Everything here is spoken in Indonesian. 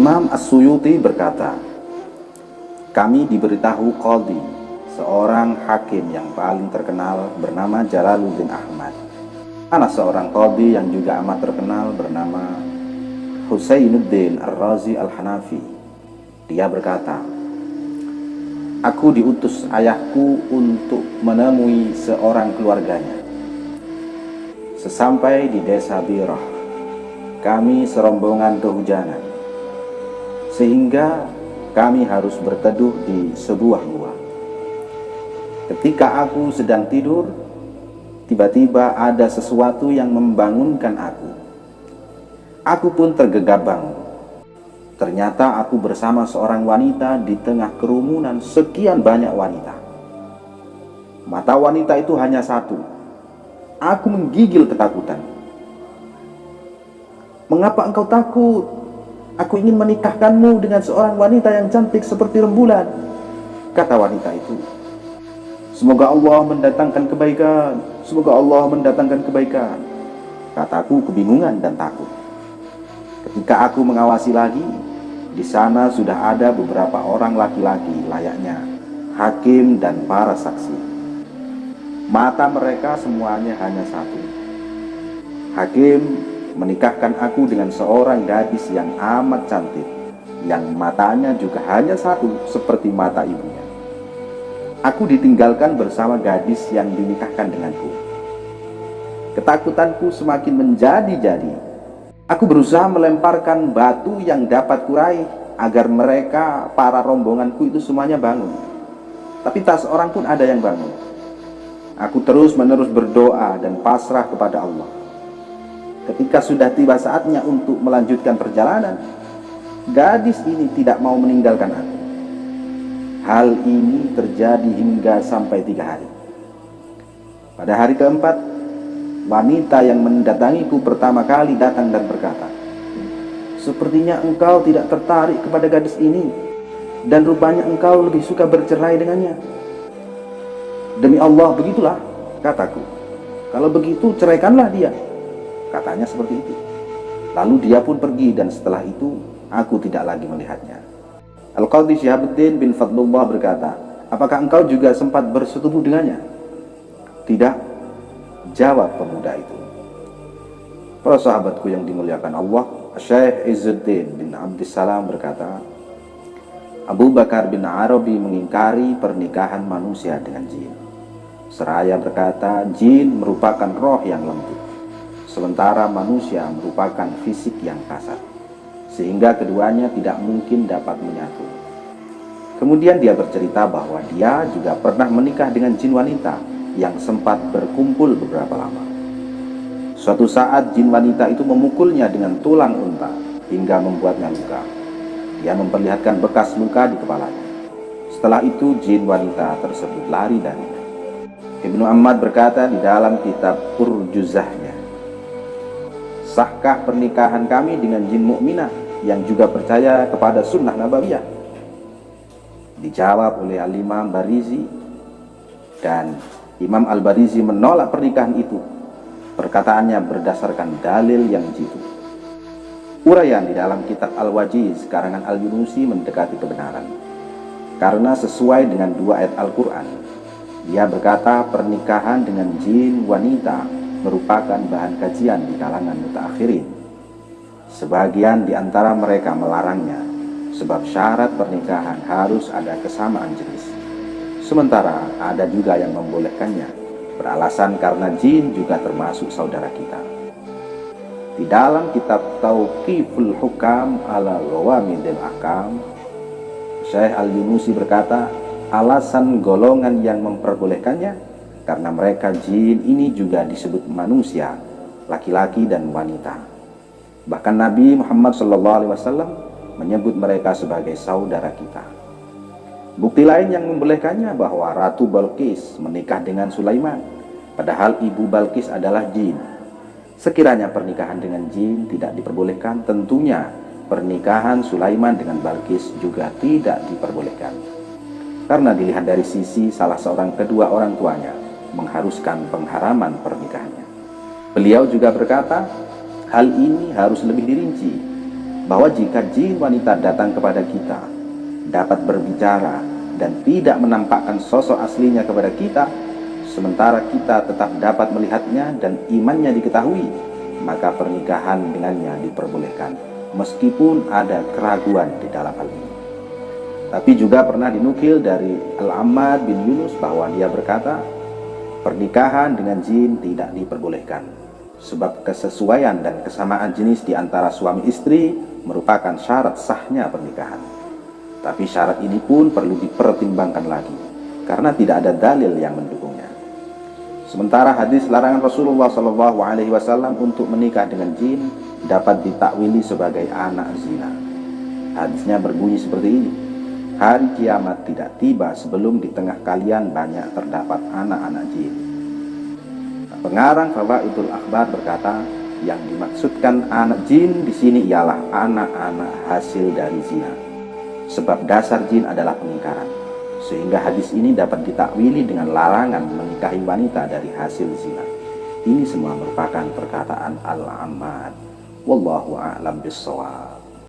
Al-Imam As-Suyuti berkata, kami diberitahu Qadhi, seorang hakim yang paling terkenal bernama Jalaluddin Ahmad. Ada seorang Qadhi yang juga amat terkenal bernama Husainuddin Ar-Razi Al-Hanafi. Dia berkata, Aku diutus ayahku untuk menemui seorang keluarganya. Sesampai di desa Birah, kami serombongan kehujanan. Sehingga kami harus berteduh di sebuah gua. Ketika aku sedang tidur, tiba-tiba ada sesuatu yang membangunkan aku. Aku pun tergegap bangun. Ternyata aku bersama seorang wanita di tengah kerumunan sekian banyak wanita. Mata wanita itu hanya satu. Aku menggigil ketakutan. Mengapa engkau takut? Aku ingin menikahkanmu dengan seorang wanita yang cantik seperti rembulan. Kata wanita itu. Semoga Allah mendatangkan kebaikan. Semoga Allah mendatangkan kebaikan. Kataku kebingungan dan takut. Ketika aku mengawasi lagi, di sana sudah ada beberapa orang laki-laki layaknya hakim dan para saksi. Mata mereka semuanya hanya satu. Hakim menikahkan aku dengan seorang gadis yang amat cantik, yang matanya juga hanya satu seperti mata ibunya. Aku ditinggalkan bersama gadis yang dinikahkan denganku. Ketakutanku semakin menjadi-jadi. Aku berusaha melemparkan batu yang dapat kurai agar mereka, para rombonganku itu semuanya bangun. Tapi tak seorang pun ada yang bangun. Aku terus menerus berdoa dan pasrah kepada Allah Ketika sudah tiba saatnya untuk melanjutkan perjalanan, gadis ini tidak mau meninggalkan aku. Hal ini terjadi hingga sampai tiga hari. Pada hari keempat, wanita yang mendatangiku pertama kali datang dan berkata, Sepertinya engkau tidak tertarik kepada gadis ini, dan rupanya engkau lebih suka bercerai dengannya. Demi Allah, begitulah, kataku. Kalau begitu, ceraikanlah dia. Katanya seperti itu. Lalu dia pun pergi dan setelah itu aku tidak lagi melihatnya. Al-Qadhi Syihabuddin bin Fadlullah berkata, Apakah engkau juga sempat bersetubuh dengannya? Tidak, jawab pemuda itu. Para sahabatku yang dimuliakan Allah, Syekh Izzuddin bin Abdissalam berkata, Abu Bakar bin Arabi mengingkari pernikahan manusia dengan jin. Seraya berkata, jin merupakan roh yang lembut sementara manusia merupakan fisik yang kasar, sehingga keduanya tidak mungkin dapat menyatu. Kemudian dia bercerita bahwa dia juga pernah menikah dengan jin wanita yang sempat berkumpul beberapa lama. Suatu saat jin wanita itu memukulnya dengan tulang unta hingga membuatnya luka. Dia memperlihatkan bekas luka di kepalanya. Setelah itu jin wanita tersebut lari darinya. Ibnu Ahmad berkata di dalam kitab Urjuzahnya, Sahkah pernikahan kami dengan jin mukminah yang juga percaya kepada sunnah nabawiyah? Dijawab oleh Al-Imam Barizi dan Imam Al-Barizi menolak pernikahan itu. Perkataannya berdasarkan dalil yang jitu. Urayan di dalam kitab Al-Wajiz karangan Al-Yunusi mendekati kebenaran. Karena sesuai dengan dua ayat Al-Quran. Dia berkata pernikahan dengan jin wanita merupakan bahan kajian di kalangan mutakhirin. Sebagian di antara mereka melarangnya, sebab syarat pernikahan harus ada kesamaan jenis. Sementara ada juga yang membolehkannya, beralasan karena jin juga termasuk saudara kita. Di dalam kitab Tauqiful Hukam ala Lawamidil Akam, Syekh Al-Yunusi berkata, alasan golongan yang memperbolehkannya karena mereka jin ini juga disebut manusia, laki-laki dan wanita. Bahkan Nabi Muhammad SAW menyebut mereka sebagai saudara kita. Bukti lain yang membolehkannya bahwa Ratu Balkis menikah dengan Sulaiman, padahal ibu Balkis adalah jin. Sekiranya pernikahan dengan jin tidak diperbolehkan, tentunya pernikahan Sulaiman dengan Balkis juga tidak diperbolehkan. Karena dilihat dari sisi salah seorang kedua orang tuanya, mengharuskan pengharaman pernikahannya. Beliau juga berkata, hal ini harus lebih dirinci bahwa jika jin wanita datang kepada kita dapat berbicara dan tidak menampakkan sosok aslinya kepada kita sementara kita tetap dapat melihatnya dan imannya diketahui maka pernikahan dengannya diperbolehkan meskipun ada keraguan di dalam hal ini tapi juga pernah dinukil dari Al-Ammad bin Yunus bahwa dia berkata pernikahan dengan jin tidak diperbolehkan sebab kesesuaian dan kesamaan jenis di antara suami istri merupakan syarat sahnya pernikahan. Tapi syarat ini pun perlu dipertimbangkan lagi, karena tidak ada dalil yang mendukungnya. Sementara hadis larangan Rasulullah Wasallam untuk menikah dengan jin dapat ditakwili sebagai anak zina. Hadisnya berbunyi seperti ini: Hari kiamat tidak tiba sebelum di tengah kalian banyak terdapat anak-anak jin. Pengarang Fawaidul Akhbar berkata, yang dimaksudkan anak jin di sini ialah anak-anak hasil dari zina. Sebab dasar jin adalah pengingkaran. Sehingga hadis ini dapat ditakwili dengan larangan menikahi wanita dari hasil zina. Ini semua merupakan perkataan Al-Ammad. Wallahu a'lam bishawab.